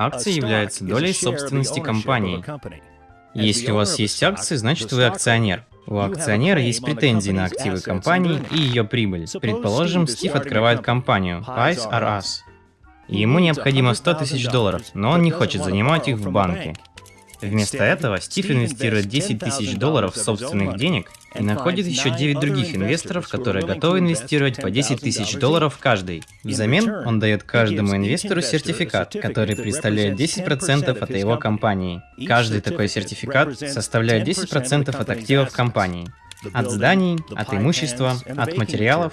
Акции являются долей собственности компании. Если у вас есть акции, значит вы акционер. У акционера есть претензии на активы компании и ее прибыль. Предположим, Стив открывает компанию Pies R Us. Ему необходимо 100 тысяч долларов, но он не хочет занимать их в банке. Вместо этого Стив инвестирует 10 тысяч долларов собственных денег и находит еще 9 других инвесторов, которые готовы инвестировать по 10 тысяч долларов каждый. Взамен он дает каждому инвестору сертификат, который представляет 10% от его компании. Каждый такой сертификат составляет 10% от активов компании. От зданий, от имущества, от материалов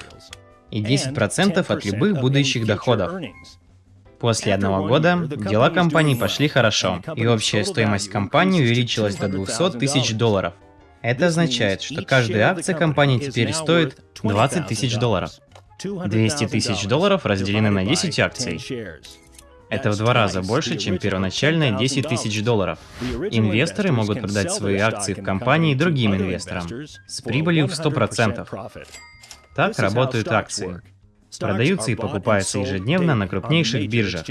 и 10% от любых будущих доходов. После одного года дела компании пошли хорошо, и общая стоимость компании увеличилась до 200 тысяч долларов. Это означает, что каждая акция компании теперь стоит 20 тысяч долларов. 200 тысяч долларов разделены на 10 акций. Это в два раза больше, чем первоначальные 10 тысяч долларов. Инвесторы могут продать свои акции в компании другим инвесторам с прибылью в 100%. Так работают акции продаются и покупаются ежедневно на крупнейших биржах.